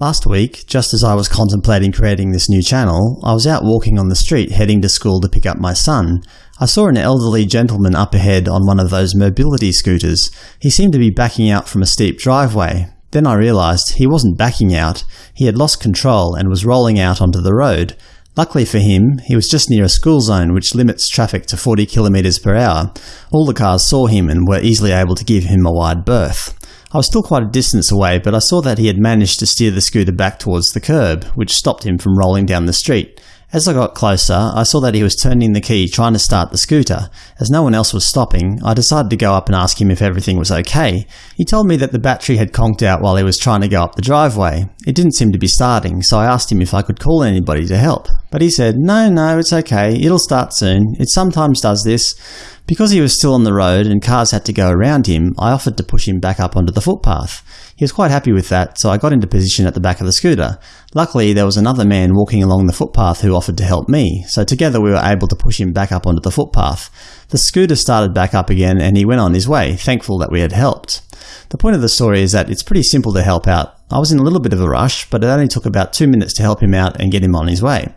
Last week, just as I was contemplating creating this new channel, I was out walking on the street heading to school to pick up my son. I saw an elderly gentleman up ahead on one of those mobility scooters. He seemed to be backing out from a steep driveway. Then I realised he wasn't backing out, he had lost control and was rolling out onto the road. Luckily for him, he was just near a school zone which limits traffic to 40 km per hour. All the cars saw him and were easily able to give him a wide berth. I was still quite a distance away, but I saw that he had managed to steer the scooter back towards the curb, which stopped him from rolling down the street. As I got closer, I saw that he was turning the key trying to start the scooter. As no one else was stopping, I decided to go up and ask him if everything was okay. He told me that the battery had conked out while he was trying to go up the driveway. It didn't seem to be starting, so I asked him if I could call anybody to help. But he said, no, no, it's okay, it'll start soon. It sometimes does this. Because he was still on the road and cars had to go around him, I offered to push him back up onto the footpath. He was quite happy with that, so I got into position at the back of the scooter. Luckily, there was another man walking along the footpath who offered to help me, so together we were able to push him back up onto the footpath. The scooter started back up again and he went on his way, thankful that we had helped. The point of the story is that it's pretty simple to help out. I was in a little bit of a rush, but it only took about two minutes to help him out and get him on his way.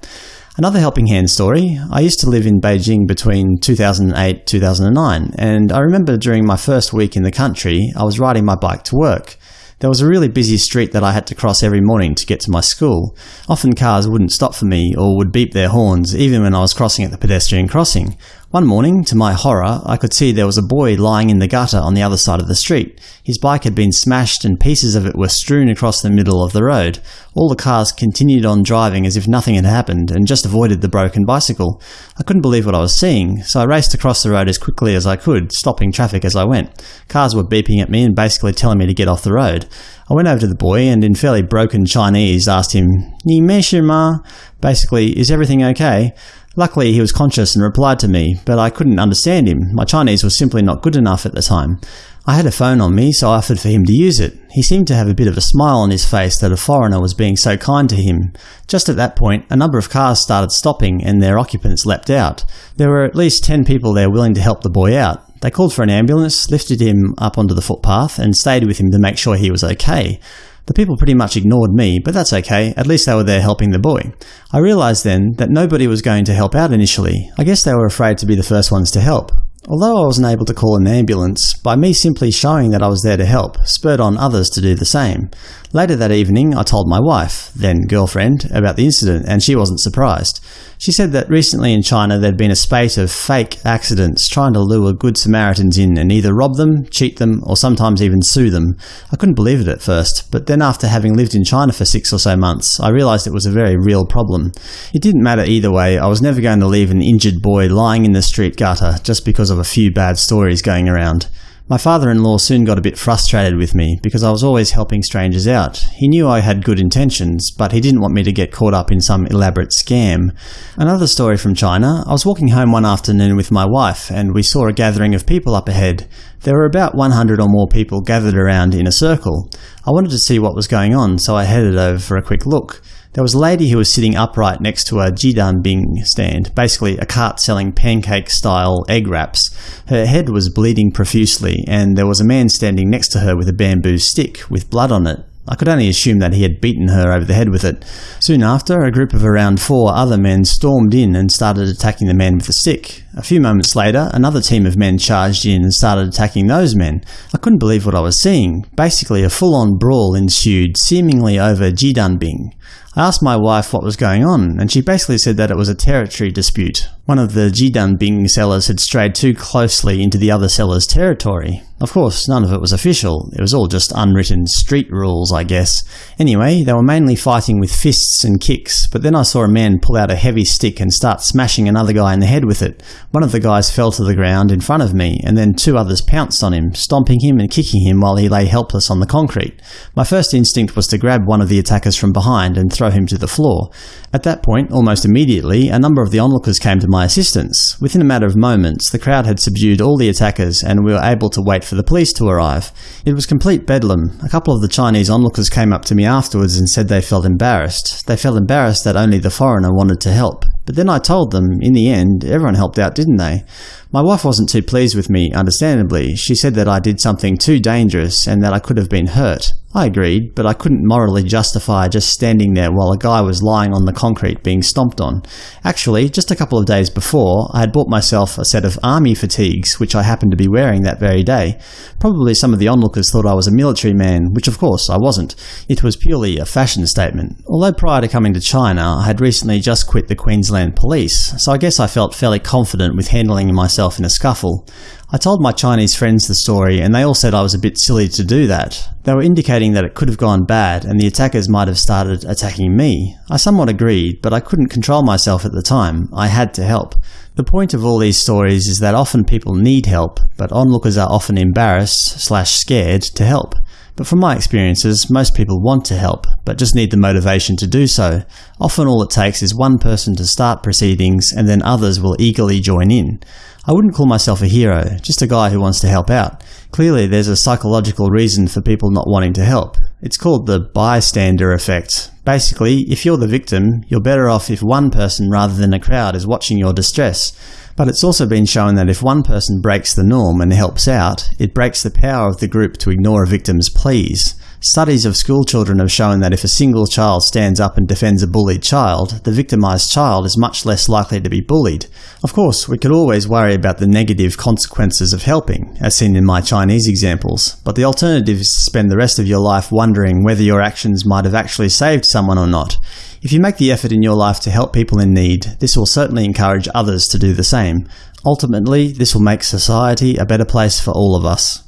Another Helping Hand story. I used to live in Beijing between 2008-2009, and I remember during my first week in the country, I was riding my bike to work. There was a really busy street that I had to cross every morning to get to my school. Often cars wouldn't stop for me or would beep their horns even when I was crossing at the pedestrian crossing. One morning, to my horror, I could see there was a boy lying in the gutter on the other side of the street. His bike had been smashed and pieces of it were strewn across the middle of the road. All the cars continued on driving as if nothing had happened, and just avoided the broken bicycle. I couldn't believe what I was seeing, so I raced across the road as quickly as I could, stopping traffic as I went. Cars were beeping at me and basically telling me to get off the road. I went over to the boy and in fairly broken Chinese asked him, Ni ma? Basically, is everything okay? Luckily, he was conscious and replied to me, but I couldn't understand him. My Chinese was simply not good enough at the time. I had a phone on me, so I offered for him to use it. He seemed to have a bit of a smile on his face that a foreigner was being so kind to him. Just at that point, a number of cars started stopping and their occupants leapt out. There were at least ten people there willing to help the boy out. They called for an ambulance, lifted him up onto the footpath, and stayed with him to make sure he was okay. The people pretty much ignored me, but that's okay, at least they were there helping the boy. I realised then that nobody was going to help out initially. I guess they were afraid to be the first ones to help. Although I wasn't able to call an ambulance, by me simply showing that I was there to help spurred on others to do the same. Later that evening I told my wife, then girlfriend, about the incident, and she wasn't surprised. She said that recently in China there'd been a spate of fake accidents trying to lure good Samaritans in and either rob them, cheat them, or sometimes even sue them. I couldn't believe it at first, but then after having lived in China for six or so months, I realised it was a very real problem. It didn't matter either way, I was never going to leave an injured boy lying in the street gutter just because of a few bad stories going around. My father-in-law soon got a bit frustrated with me because I was always helping strangers out. He knew I had good intentions, but he didn't want me to get caught up in some elaborate scam. Another story from China. I was walking home one afternoon with my wife, and we saw a gathering of people up ahead. There were about 100 or more people gathered around in a circle. I wanted to see what was going on, so I headed over for a quick look. There was a lady who was sitting upright next to a jidan bing stand, basically a cart selling pancake-style egg wraps. Her head was bleeding profusely, and there was a man standing next to her with a bamboo stick, with blood on it. I could only assume that he had beaten her over the head with it. Soon after, a group of around four other men stormed in and started attacking the man with the stick. A few moments later, another team of men charged in and started attacking those men. I couldn't believe what I was seeing. Basically, a full-on brawl ensued, seemingly over Jidanbing. I asked my wife what was going on, and she basically said that it was a territory dispute. One of the Jidan Bing sellers had strayed too closely into the other seller's territory. Of course, none of it was official. It was all just unwritten street rules, I guess. Anyway, they were mainly fighting with fists and kicks, but then I saw a man pull out a heavy stick and start smashing another guy in the head with it. One of the guys fell to the ground in front of me, and then two others pounced on him, stomping him and kicking him while he lay helpless on the concrete. My first instinct was to grab one of the attackers from behind and throw him to the floor. At that point, almost immediately, a number of the onlookers came to my assistance. Within a matter of moments, the crowd had subdued all the attackers and we were able to wait for the police to arrive. It was complete bedlam. A couple of the Chinese onlookers came up to me afterwards and said they felt embarrassed. They felt embarrassed that only the foreigner wanted to help. But then I told them, in the end, everyone helped out, didn't they? My wife wasn't too pleased with me, understandably. She said that I did something too dangerous and that I could have been hurt. I agreed, but I couldn't morally justify just standing there while a guy was lying on the concrete being stomped on. Actually, just a couple of days before, I had bought myself a set of army fatigues, which I happened to be wearing that very day. Probably some of the onlookers thought I was a military man, which of course I wasn't. It was purely a fashion statement. Although prior to coming to China, I had recently just quit the Queensland Police, so I guess I felt fairly confident with handling myself in a scuffle. I told my Chinese friends the story, and they all said I was a bit silly to do that. They were indicating that it could have gone bad, and the attackers might have started attacking me. I somewhat agreed, but I couldn't control myself at the time. I had to help. The point of all these stories is that often people need help, but onlookers are often embarrassed slash scared to help. But from my experiences, most people want to help, but just need the motivation to do so. Often all it takes is one person to start proceedings, and then others will eagerly join in. I wouldn't call myself a hero, just a guy who wants to help out. Clearly there's a psychological reason for people not wanting to help. It's called the bystander effect. Basically, if you're the victim, you're better off if one person rather than a crowd is watching your distress. But it's also been shown that if one person breaks the norm and helps out, it breaks the power of the group to ignore a victim's pleas. Studies of schoolchildren have shown that if a single child stands up and defends a bullied child, the victimized child is much less likely to be bullied. Of course, we could always worry about the negative consequences of helping, as seen in my Chinese examples, but the alternative is to spend the rest of your life wondering whether your actions might have actually saved someone or not. If you make the effort in your life to help people in need, this will certainly encourage others to do the same. Ultimately, this will make society a better place for all of us.